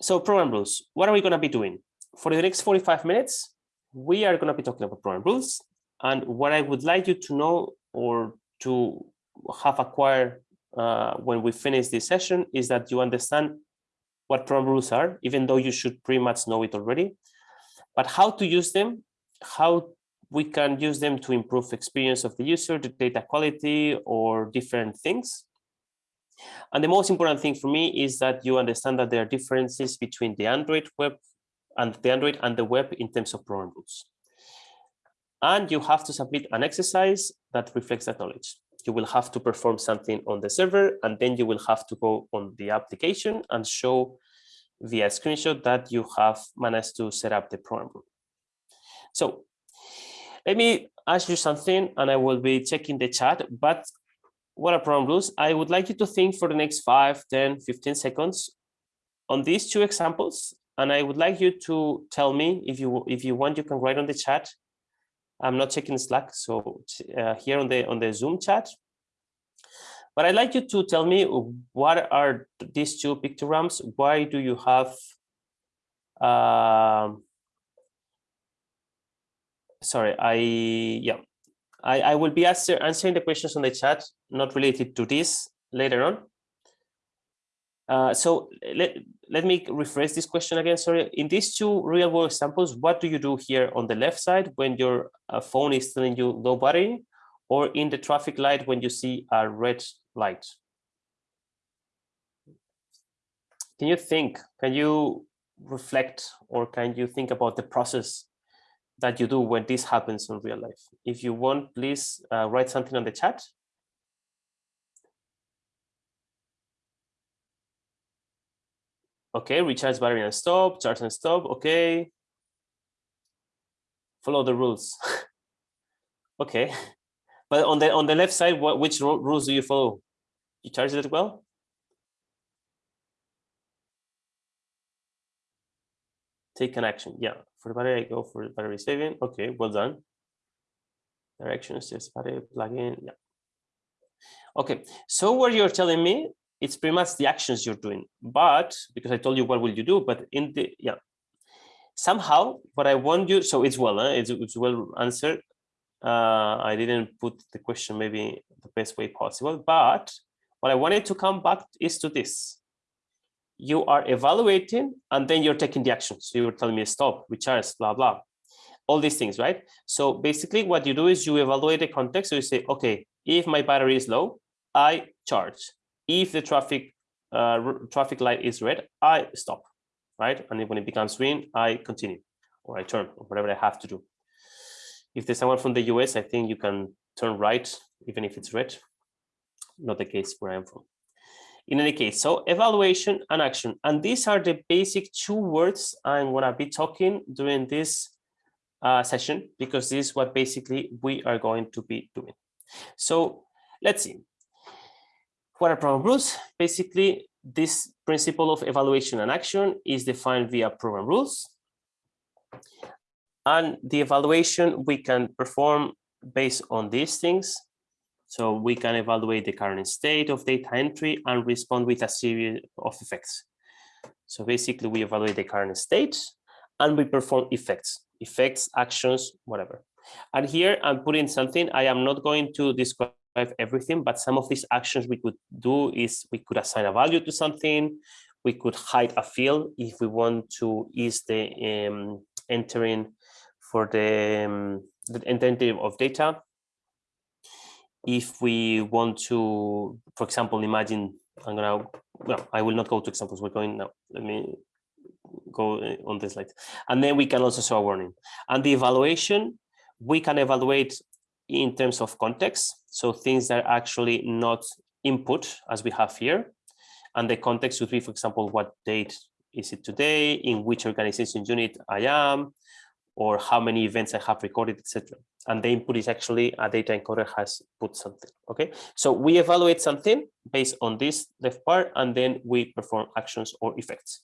so program rules, what are we going to be doing? For the next 45 minutes, we are going to be talking about program rules. And what I would like you to know or to have acquired uh, when we finish this session is that you understand what program rules are, even though you should pretty much know it already, but how to use them, how we can use them to improve experience of the user, the data quality, or different things. And the most important thing for me is that you understand that there are differences between the Android web and the Android and the web in terms of program rules. And you have to submit an exercise that reflects that knowledge. You will have to perform something on the server, and then you will have to go on the application and show via screenshot that you have managed to set up the program rule. So let me ask you something, and I will be checking the chat, but what are rules? I would like you to think for the next 5, 10, 15 seconds on these two examples. And I would like you to tell me if you if you want, you can write on the chat. I'm not checking Slack, so uh, here on the on the Zoom chat. But I'd like you to tell me what are these two pictograms? Why do you have um, sorry, I yeah, I, I will be answer, answering the questions on the chat, not related to this later on. Uh, so let, let me rephrase this question again. Sorry, in these two real world examples, what do you do here on the left side when your uh, phone is telling you low battery or in the traffic light when you see a red light? Can you think, can you reflect or can you think about the process that you do when this happens in real life. If you want, please uh, write something on the chat. Okay, recharge battery and stop, charge and stop. Okay. Follow the rules. okay. But on the on the left side, what which rules do you follow? You charge it well? Take an action. Yeah for battery, I go for battery saving. Okay, well done. Directions, just battery plugin. Yeah. Okay, so what you're telling me, it's pretty much the actions you're doing. But because I told you what will you do, but in the yeah, somehow what I want you, so it's well, it's, it's well answered. Uh, I didn't put the question maybe the best way possible, but what I wanted to come back is to this you are evaluating and then you're taking the action. So you're telling me stop, recharge, blah, blah, all these things, right? So basically what you do is you evaluate the context. So you say, okay, if my battery is low, I charge. If the traffic uh, traffic light is red, I stop, right? And when it becomes green, I continue or I turn or whatever I have to do. If there's someone from the US, I think you can turn right, even if it's red. Not the case where I'm from in any case, so evaluation and action. And these are the basic two words I'm going to be talking during this uh, session, because this is what basically we are going to be doing. So let's see. What are program rules? Basically, this principle of evaluation and action is defined via program rules. And the evaluation we can perform based on these things so we can evaluate the current state of data entry and respond with a series of effects. So basically we evaluate the current state and we perform effects, effects, actions, whatever. And here I'm putting something, I am not going to describe everything, but some of these actions we could do is we could assign a value to something, we could hide a field if we want to ease the um, entering for the, um, the entering of data if we want to, for example, imagine I'm gonna, well, I will not go to examples. We're going now. Let me go uh, on this slide. And then we can also show a warning. And the evaluation, we can evaluate in terms of context. So things that are actually not input as we have here. And the context would be, for example, what date is it today, in which organization unit I am, or how many events I have recorded, etc. And the input is actually a data encoder has put something. Okay, so we evaluate something based on this left part, and then we perform actions or effects.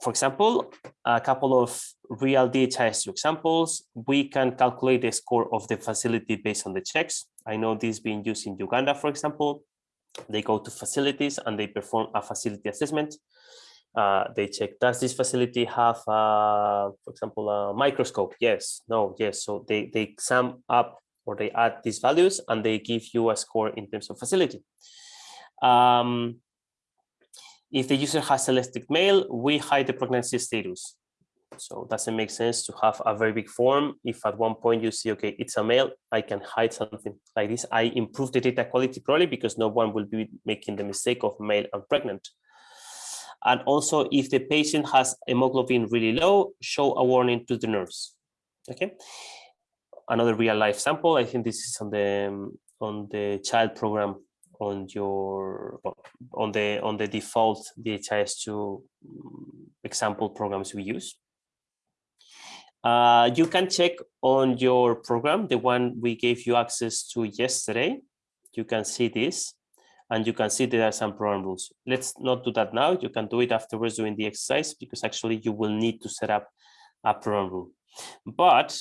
For example, a couple of real DHIS examples, we can calculate the score of the facility based on the checks. I know this being used in Uganda, for example. They go to facilities and they perform a facility assessment. Uh, they check, does this facility have, uh, for example, a microscope? Yes, no, yes. So they, they sum up or they add these values and they give you a score in terms of facility. Um, if the user has celestic male, we hide the pregnancy status. So it doesn't make sense to have a very big form. If at one point you see, okay, it's a male, I can hide something like this. I improve the data quality probably because no one will be making the mistake of male and pregnant. And also if the patient has hemoglobin really low, show a warning to the nurse. Okay. Another real life sample. I think this is on the on the child program on your on the on the default DHIS2 example programs we use. Uh, you can check on your program, the one we gave you access to yesterday. You can see this and you can see there are some program rules. Let's not do that now. You can do it afterwards doing the exercise because actually you will need to set up a program rule. But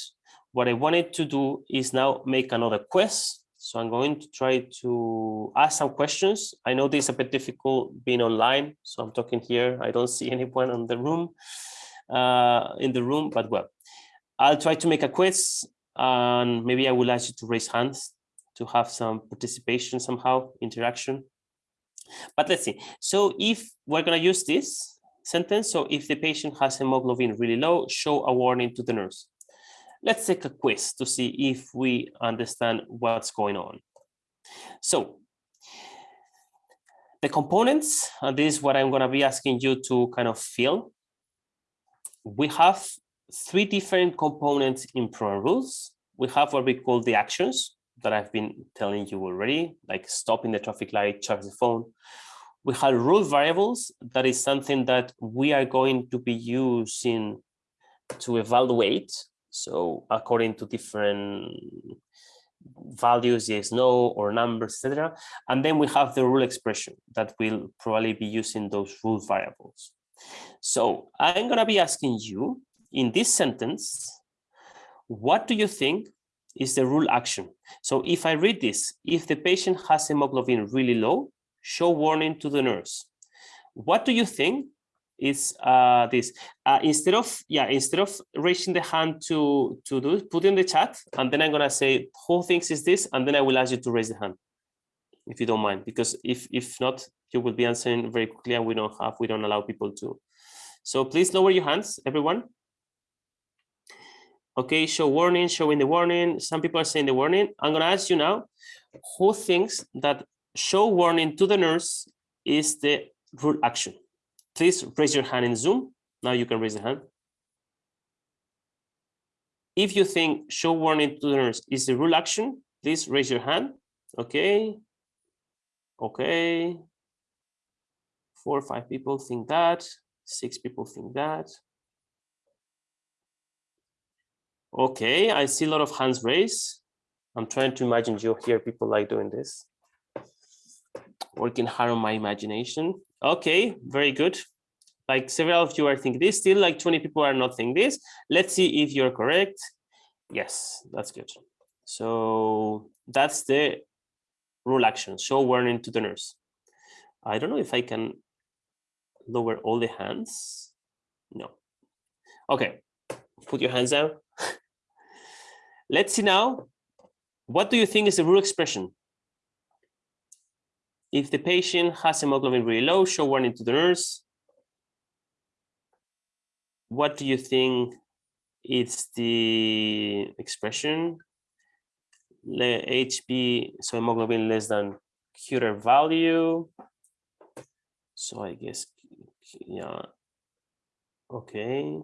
what I wanted to do is now make another quest. So I'm going to try to ask some questions. I know this is a bit difficult being online. So I'm talking here. I don't see anyone in the room, uh, in the room, but well, I'll try to make a quiz and maybe I will ask you to raise hands to have some participation somehow, interaction. But let's see. So if we're going to use this sentence, so if the patient has hemoglobin really low, show a warning to the nurse. Let's take a quiz to see if we understand what's going on. So the components, and this is what I'm going to be asking you to kind of fill. We have three different components in program rules. We have what we call the actions that I've been telling you already, like stopping the traffic light, charge the phone. We have rule variables. That is something that we are going to be using to evaluate. So according to different values, yes, no, or numbers, etc. And then we have the rule expression that will probably be using those rule variables. So I'm going to be asking you in this sentence, what do you think is the rule action? So if I read this, if the patient has hemoglobin really low, show warning to the nurse. What do you think is uh, this? Uh, instead of yeah, instead of raising the hand to to do put in the chat, and then I'm gonna say who thinks is this, and then I will ask you to raise the hand, if you don't mind, because if if not, you will be answering very quickly, and we don't have we don't allow people to. So please lower your hands, everyone. Okay, show warning, showing the warning. Some people are saying the warning. I'm going to ask you now, who thinks that show warning to the nurse is the rule action? Please raise your hand in Zoom. Now you can raise the hand. If you think show warning to the nurse is the rule action, please raise your hand. Okay. Okay. Four or five people think that. Six people think that. Okay, I see a lot of hands raised. I'm trying to imagine you hear people like doing this. Working hard on my imagination. Okay, very good. Like several of you are thinking this, still like 20 people are not thinking this. Let's see if you're correct. Yes, that's good. So that's the rule action, show warning to the nurse. I don't know if I can lower all the hands. No. Okay, put your hands down. Let's see now, what do you think is the rule expression? If the patient has hemoglobin really low, show warning to the nurse. What do you think is the expression? HB, so hemoglobin less than Curer value. So I guess, yeah, okay.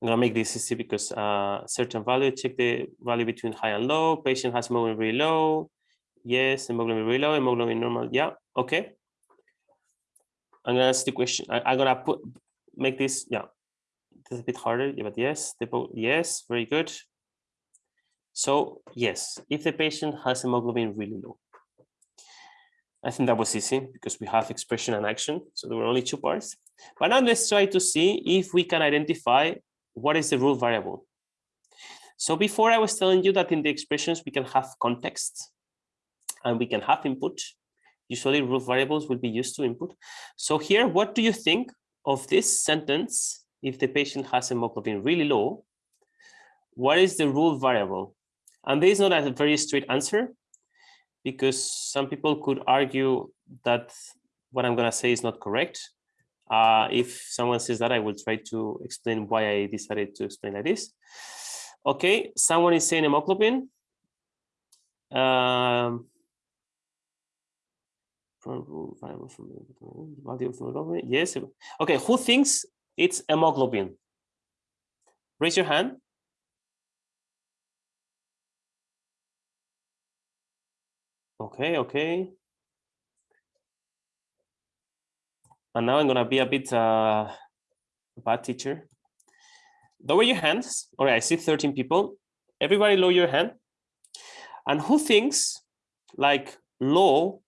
I'm gonna make this easy because uh, certain value, check the value between high and low. Patient has hemoglobin really low. Yes, hemoglobin really low, hemoglobin normal. Yeah, okay. I'm gonna ask the question. I, am gonna put make this, yeah, this is a bit harder, yeah, but yes, the, yes, very good. So yes, if the patient has hemoglobin really low. I think that was easy because we have expression and action. So there were only two parts. But now let's try to see if we can identify what is the rule variable? So before I was telling you that in the expressions we can have context and we can have input. Usually rule variables will be used to input. So here, what do you think of this sentence if the patient has hemoglobin really low? What is the rule variable? And there is not a very straight answer because some people could argue that what I'm going to say is not correct. Uh, if someone says that, I will try to explain why I decided to explain like this. Okay, someone is saying hemoglobin. Um, yes. Okay, who thinks it's hemoglobin? Raise your hand. Okay, okay. And now I'm gonna be a bit uh, bad teacher. Lower your hands. All right, I see 13 people. Everybody lower your hand. And who thinks like low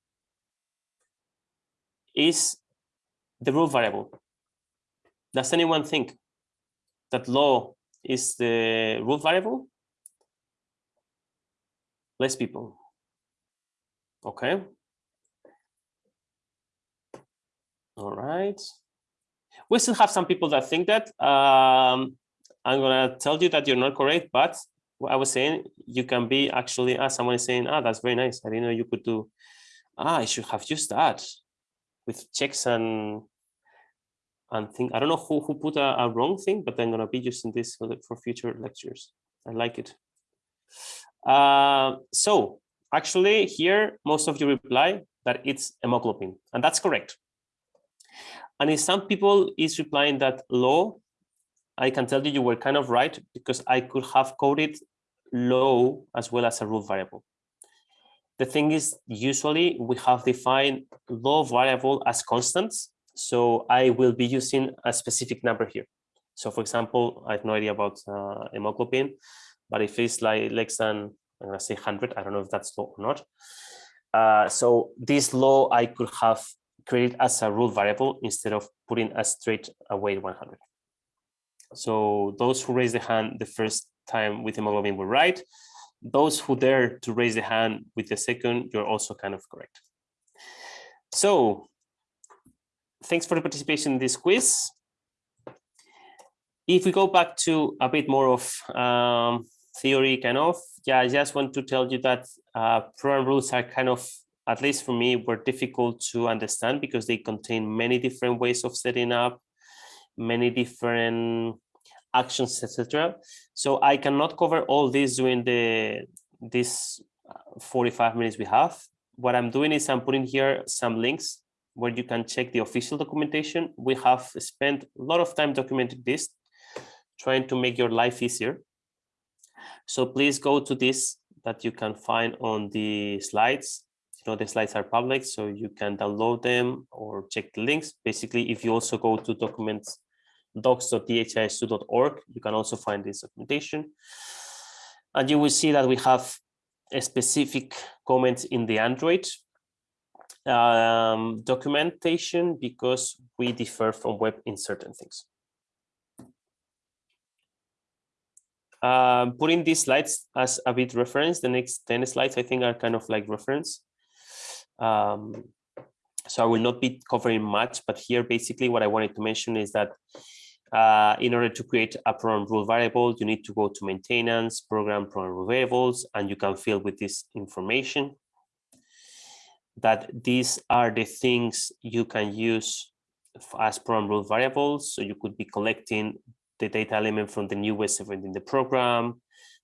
is the rule variable? Does anyone think that low is the rule variable? Less people. Okay. All right. We still have some people that think that. Um, I'm gonna tell you that you're not correct, but what I was saying, you can be actually, ah, someone is saying, ah, that's very nice. I didn't know you could do, ah, I should have used that with checks and and think. I don't know who, who put a, a wrong thing, but I'm gonna be using this for, the, for future lectures. I like it. Uh, so actually here, most of you reply that it's hemoglobin, and that's correct. And if some people is replying that low, I can tell you you were kind of right because I could have coded low as well as a rule variable. The thing is, usually we have defined low variable as constants. So I will be using a specific number here. So for example, I have no idea about uh, hemoglobin, but if it's like less than, I'm gonna say 100, I don't know if that's low or not. Uh, so this low I could have created as a rule variable instead of putting a straight away 100. So those who raised the hand the first time with hemoglobin were right. Those who dare to raise the hand with the second, you're also kind of correct. So thanks for the participation in this quiz. If we go back to a bit more of um, theory kind of, yeah, I just want to tell you that uh, program rules are kind of, at least for me, were difficult to understand because they contain many different ways of setting up many different actions, etc. So I cannot cover all this during the this uh, 45 minutes we have. What I'm doing is I'm putting here some links where you can check the official documentation. We have spent a lot of time documenting this, trying to make your life easier. So please go to this that you can find on the slides you know the slides are public so you can download them or check the links. Basically if you also go to documents docs.dhis2.org you can also find this documentation. And you will see that we have a specific comment in the android um, documentation because we differ from web in certain things. Um, putting these slides as a bit reference the next 10 slides i think are kind of like reference um, so I will not be covering much, but here basically what I wanted to mention is that uh, in order to create a program rule variable, you need to go to maintenance, program program rule variables, and you can fill with this information that these are the things you can use as program rule variables. So you could be collecting the data element from the newest event in the program,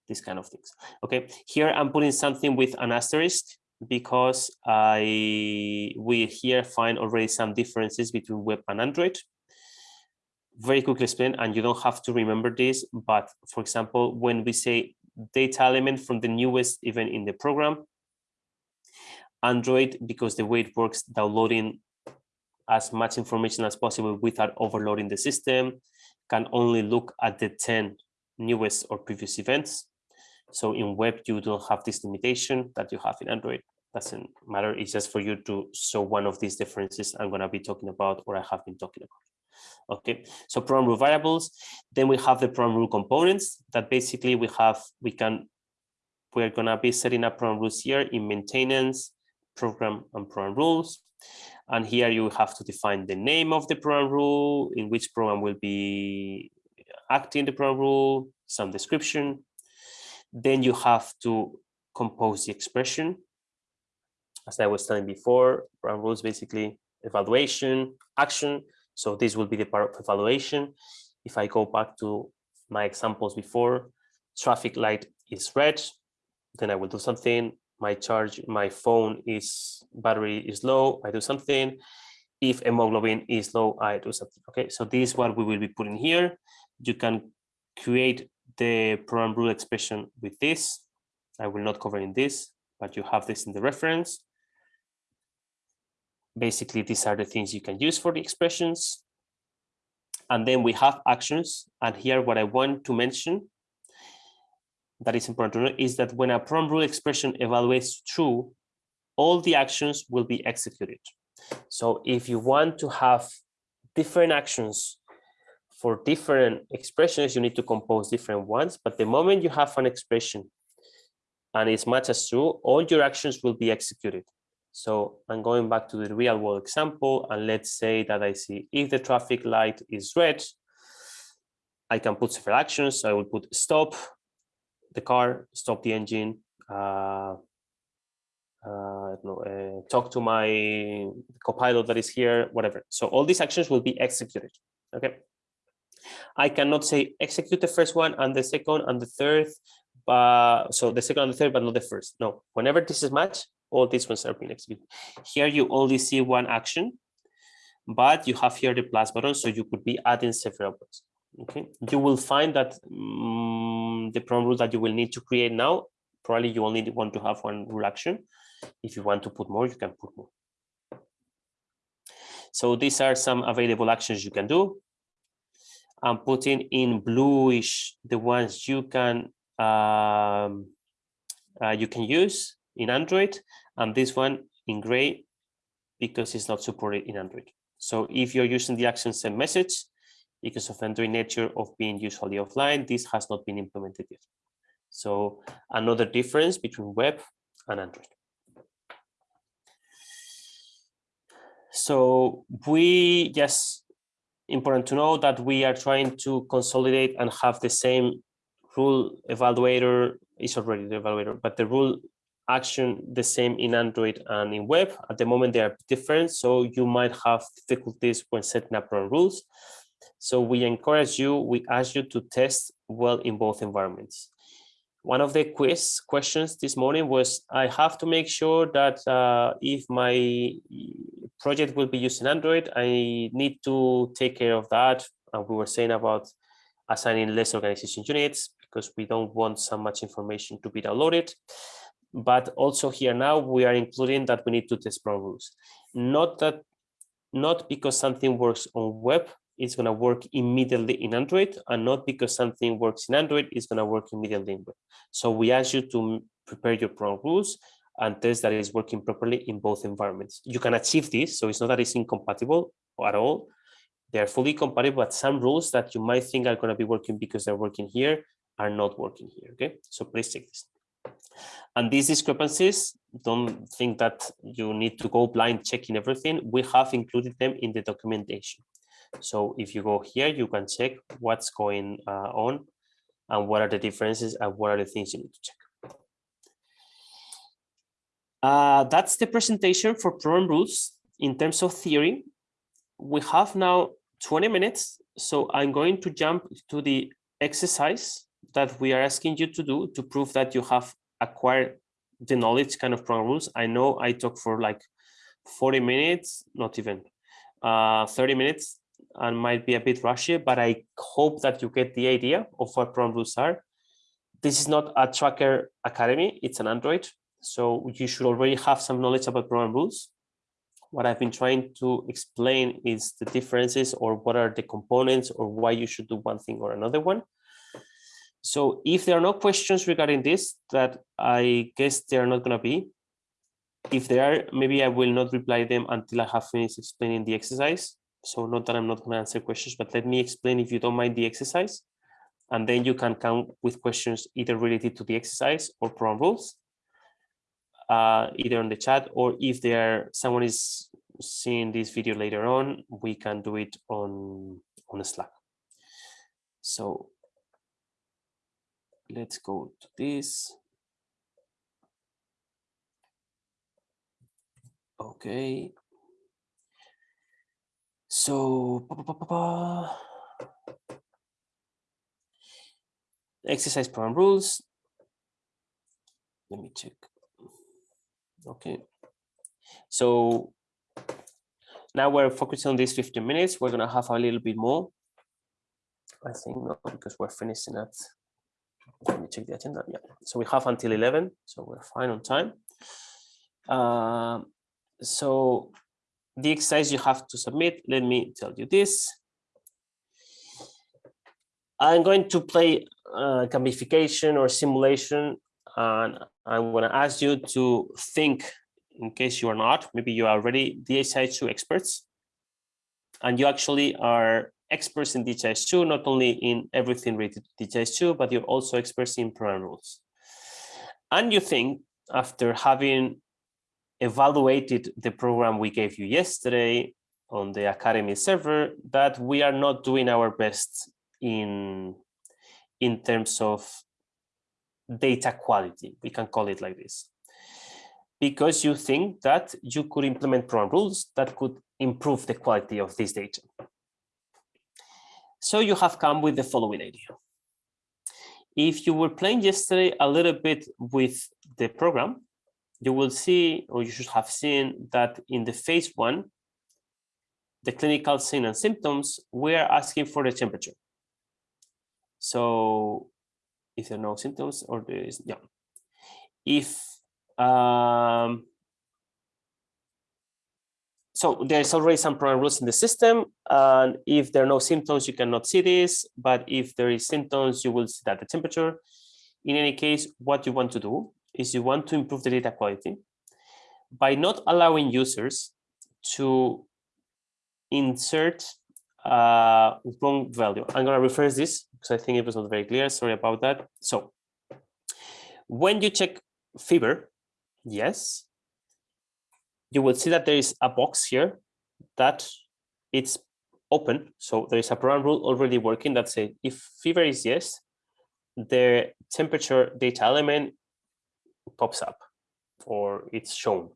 these kind of things. Okay, here I'm putting something with an asterisk because I we here find already some differences between web and Android. Very quickly explain, and you don't have to remember this, but for example, when we say data element from the newest event in the program, Android, because the way it works, downloading as much information as possible without overloading the system, can only look at the 10 newest or previous events. So in web, you don't have this limitation that you have in Android. Doesn't matter. It's just for you to show one of these differences I'm going to be talking about or I have been talking about. Okay, so program rule variables. Then we have the program rule components that basically we have, we can, we're gonna be setting up program rules here in maintenance, program and program rules. And here you have to define the name of the program rule, in which program will be acting the program rule, some description. Then you have to compose the expression. As I was telling before, program rules basically evaluation, action. So this will be the part of evaluation. If I go back to my examples before, traffic light is red, then I will do something my charge, my phone is battery is low, I do something. If hemoglobin is low, I do something. Okay, so this is what we will be putting here. You can create the program rule expression with this. I will not cover in this, but you have this in the reference. Basically, these are the things you can use for the expressions. And then we have actions. And here, what I want to mention that is important to know is that when a program rule expression evaluates true, all the actions will be executed. So if you want to have different actions for different expressions, you need to compose different ones. But the moment you have an expression and it's matched as true, all your actions will be executed. So I'm going back to the real world example, and let's say that I see if the traffic light is red, I can put several actions. So I will put stop, the car, stop the engine, uh, uh, know, uh, talk to my copilot that is here, whatever. So all these actions will be executed. Okay. I cannot say execute the first one and the second and the third, but so the second and the third, but not the first. No, whenever this is matched, all these ones are being executed. Here you only see one action, but you have here the plus button, so you could be adding several ones okay you will find that um, the program rule that you will need to create now probably you only want to have one rule action if you want to put more you can put more so these are some available actions you can do i'm putting in bluish the ones you can um, uh, you can use in android and this one in gray because it's not supported in android so if you're using the action send message because of Android nature of being usually offline, this has not been implemented yet. So another difference between web and Android. So we just important to know that we are trying to consolidate and have the same rule evaluator is already the evaluator, but the rule action the same in Android and in web. At the moment, they are different, so you might have difficulties when setting up run rules. So we encourage you, we ask you to test well in both environments. One of the quiz questions this morning was, I have to make sure that uh, if my project will be using Android, I need to take care of that. And we were saying about assigning less organization units because we don't want so much information to be downloaded. But also here now we are including that we need to test rules. Not that, not because something works on web, it's going to work immediately in Android and not because something works in Android, it's going to work immediately in web. So we ask you to prepare your program rules and test that it's working properly in both environments. You can achieve this, so it's not that it's incompatible at all. They are fully compatible, but some rules that you might think are going to be working because they're working here are not working here, okay? So please check this. And these discrepancies, don't think that you need to go blind checking everything. We have included them in the documentation. So if you go here, you can check what's going uh, on and what are the differences and what are the things you need to check. Uh, that's the presentation for program rules. In terms of theory, we have now 20 minutes. So I'm going to jump to the exercise that we are asking you to do to prove that you have acquired the knowledge kind of program rules. I know I talk for like 40 minutes, not even uh, 30 minutes and might be a bit rushy, but I hope that you get the idea of what program rules are. This is not a tracker academy, it's an Android. So you should already have some knowledge about program rules. What I've been trying to explain is the differences or what are the components or why you should do one thing or another one. So if there are no questions regarding this, that I guess there are not going to be. If there are, maybe I will not reply them until I have finished explaining the exercise. So not that I'm not going to answer questions, but let me explain if you don't mind the exercise. And then you can come with questions either related to the exercise or program rules, uh, either on the chat or if there someone is seeing this video later on, we can do it on, on Slack. So let's go to this. Okay. So, pa, pa, pa, exercise program rules. Let me check. Okay. So now we're focusing on these 15 minutes. We're going to have a little bit more. I think not because we're finishing at, let me check the agenda. Yeah, so we have until 11, so we're fine on time. Uh, so the exercise you have to submit, let me tell you this. I'm going to play uh, gamification or simulation, and I'm going to ask you to think, in case you are not, maybe you are already DHIS2 experts, and you actually are experts in DHIS2, not only in everything related to DHIS2, but you're also experts in program rules. And you think, after having evaluated the program we gave you yesterday on the Academy server that we are not doing our best in, in terms of data quality. We can call it like this. Because you think that you could implement program rules that could improve the quality of this data. So you have come with the following idea. If you were playing yesterday a little bit with the program, you will see, or you should have seen that in the phase one, the clinical sign and symptoms, we are asking for the temperature. So if there are no symptoms or there is, yeah. If, um, so there's already some program rules in the system. And if there are no symptoms, you cannot see this. But if there is symptoms, you will see that the temperature. In any case, what you want to do is you want to improve the data quality by not allowing users to insert uh, wrong value. I'm going to rephrase this because I think it was not very clear. Sorry about that. So when you check fever, yes, you will see that there is a box here that it's open. So there is a program rule already working that says if fever is yes, the temperature data element pops up or it's shown.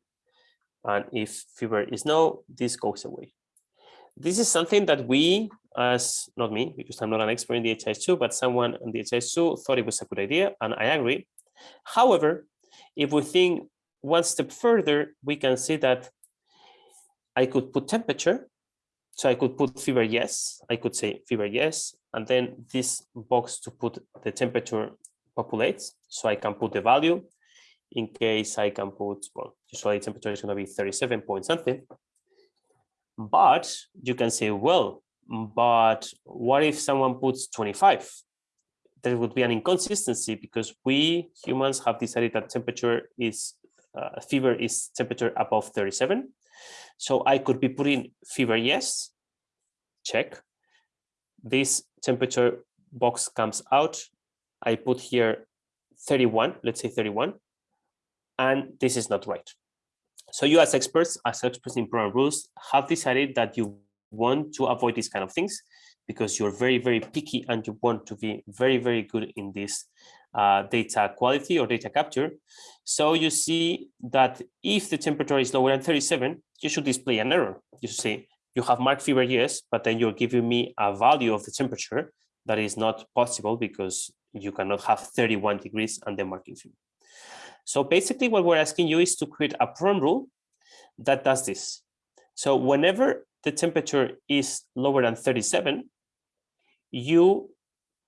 And if fever is no, this goes away. This is something that we, as not me, because I'm not an expert in DHIS2, but someone in DHIS2 thought it was a good idea, and I agree. However, if we think one step further, we can see that I could put temperature. So I could put fever yes, I could say fever yes, and then this box to put the temperature populates. So I can put the value in case I can put, well, usually temperature is going to be 37 point something. But you can say, well, but what if someone puts 25? There would be an inconsistency because we humans have decided that temperature is, uh, fever is temperature above 37. So I could be putting fever yes, check. This temperature box comes out. I put here 31, let's say 31 and this is not right. So you as experts, as experts in program rules, have decided that you want to avoid these kind of things because you're very, very picky and you want to be very, very good in this uh, data quality or data capture. So you see that if the temperature is lower than 37, you should display an error. You should say, you have marked fever, yes, but then you're giving me a value of the temperature that is not possible because you cannot have 31 degrees and then marking fever. So basically what we're asking you is to create a program rule that does this. So whenever the temperature is lower than 37, you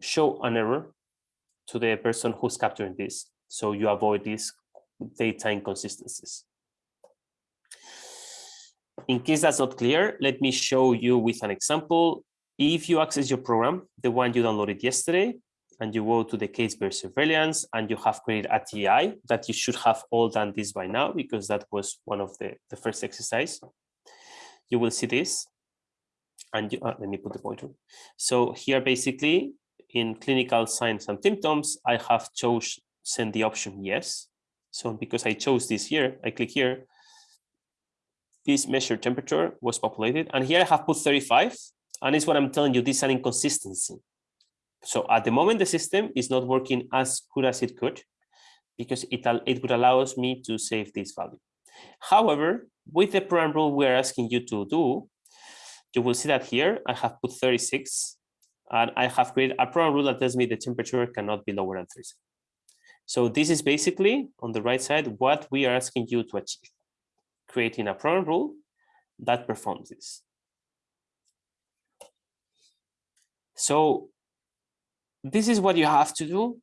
show an error to the person who's capturing this. So you avoid these data inconsistencies. In case that's not clear, let me show you with an example. If you access your program, the one you downloaded yesterday, and you go to the case-based surveillance and you have created a TI that you should have all done this by now because that was one of the, the first exercise. You will see this. and you, uh, let me put the pointer. So here, basically, in clinical signs and symptoms, I have chosen the option yes. So because I chose this here, I click here, this measured temperature was populated. And here I have put 35. And it's what I'm telling you, this is an inconsistency. So at the moment, the system is not working as good as it could because it, it would allow us me to save this value. However, with the program rule we're asking you to do, you will see that here I have put 36 and I have created a program rule that tells me the temperature cannot be lower than 36. So this is basically on the right side what we are asking you to achieve, creating a program rule that performs this. So this is what you have to do.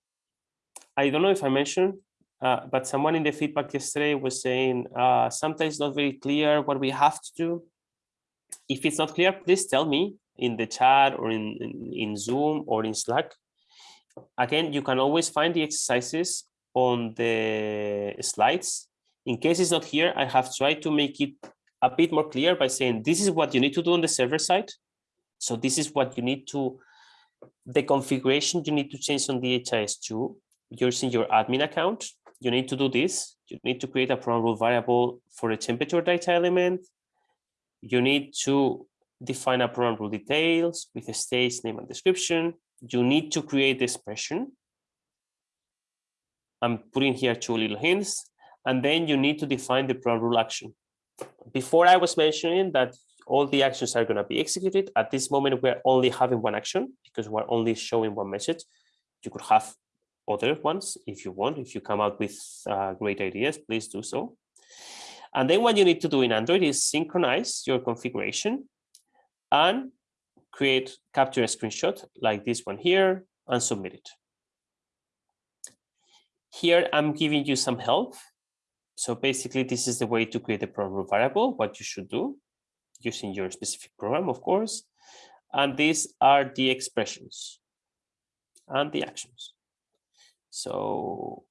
I don't know if I mentioned, uh, but someone in the feedback yesterday was saying uh, sometimes not very clear what we have to do. If it's not clear, please tell me in the chat or in, in, in Zoom or in Slack. Again, you can always find the exercises on the slides. In case it's not here, I have tried to make it a bit more clear by saying this is what you need to do on the server side. So this is what you need to, the configuration you need to change on DHIS2 using your admin account. You need to do this. You need to create a program rule variable for a temperature data element. You need to define a program rule details with a stage name and description. You need to create the expression. I'm putting here two little hints, and then you need to define the program rule action. Before I was mentioning that all the actions are going to be executed. At this moment, we're only having one action because we're only showing one message. You could have other ones if you want. If you come out with uh, great ideas, please do so. And then what you need to do in Android is synchronize your configuration and create, capture a screenshot like this one here and submit it. Here, I'm giving you some help. So basically, this is the way to create a program variable, what you should do using your specific program, of course. And these are the expressions and the actions. So